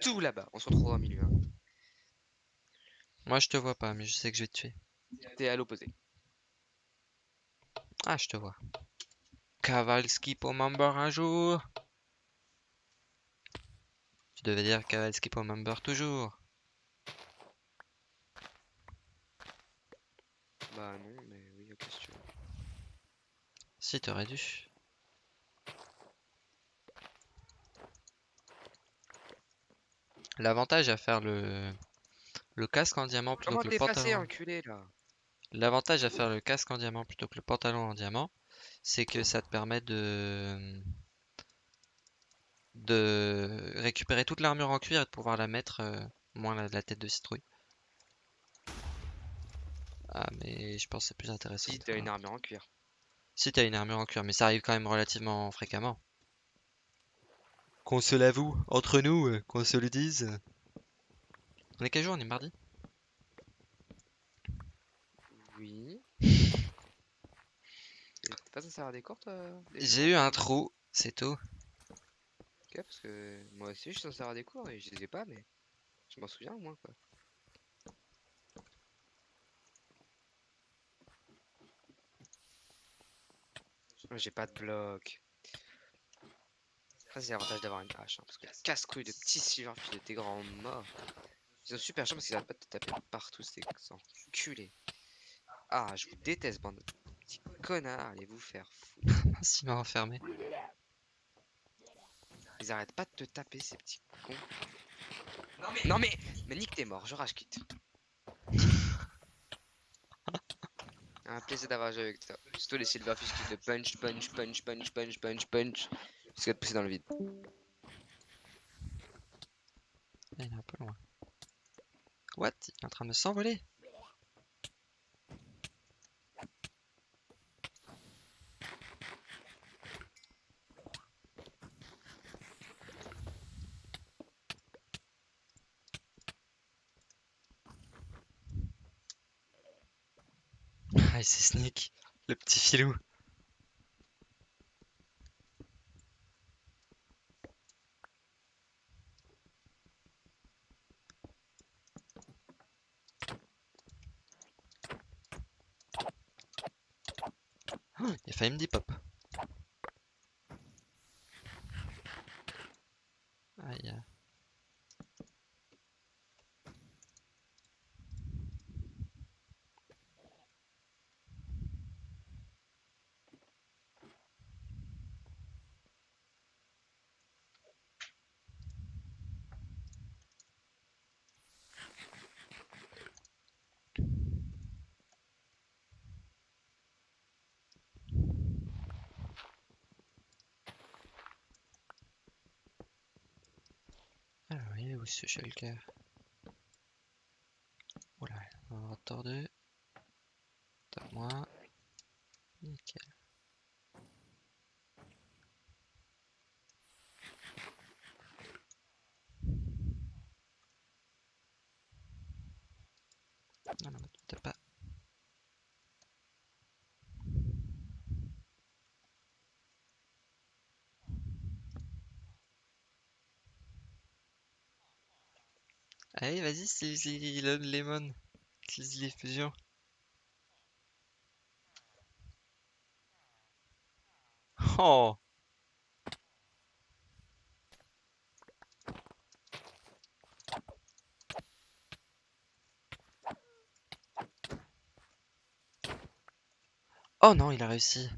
tout là-bas. On se retrouvera au milieu. hein. Moi, je te vois pas, mais je sais que je vais te tuer. T'es à l'opposé. Ah, je te vois. Kavalski pour member un jour. Tu devais dire Kavalski pour member toujours. Bah non, mais oui, ok, si tu veux. Si, t'aurais dû. L'avantage à faire le, le casque en diamant plutôt Comment que le pantalon. L'avantage à faire le casque en diamant plutôt que le pantalon en diamant, c'est que ça te permet de de récupérer toute l'armure en cuir et de pouvoir la mettre euh, moins la, la tête de citrouille. Ah mais je pense que c'est plus intéressant. Si t'as une un- armure en cuir. Si t'as une armure en cuir, mais ça arrive quand même relativement fréquemment. Qu'on se l'avoue, entre nous, euh, qu'on se le dise. On est quel jour? On est mardi? Oui. T'es pas censé avoir des cours, toi J'ai eu un trou, c'est tout. Ok, parce que moi aussi, je suis censé avoir des cours et je les ai pas, mais je m'en souviens au moins, quoi. J'ai pas de bloc. Ça, c'est l'avantage d'avoir une hache, hein, parce que casse-couille de petits silverfish de tes grands morts. Ils sont super chiants parce qu'ils arrêtent pas de te taper partout, ces enculés. Ah, je vous déteste, bande de petits connards, allez vous faire foutre. S'il m'a enfermé. Ils arrêtent pas de te taper, ces petits cons. Non mais, non mais, mais Nick, t'es mort, je rage quitte. Un plaisir d'avoir joué avec toi. Surtout les silverfish qui te punch, punch, punch, punch, punch, punch, punch. Jusqu'à te pousser dans le vide. Il est un peu loin. What? Il est en train de s'envoler. Ah, c'est Sneak, le petit filou. Il a failli me dire pop. Aïe. Alors, il est où ce shulker? Oula, on va avoir tort deux. Tort moins. Nickel. Non, non, peut-être pas. Allez, vas-y, Sleazy le Lemon. Sleazy les fusions. Oh! Oh non, il a réussi.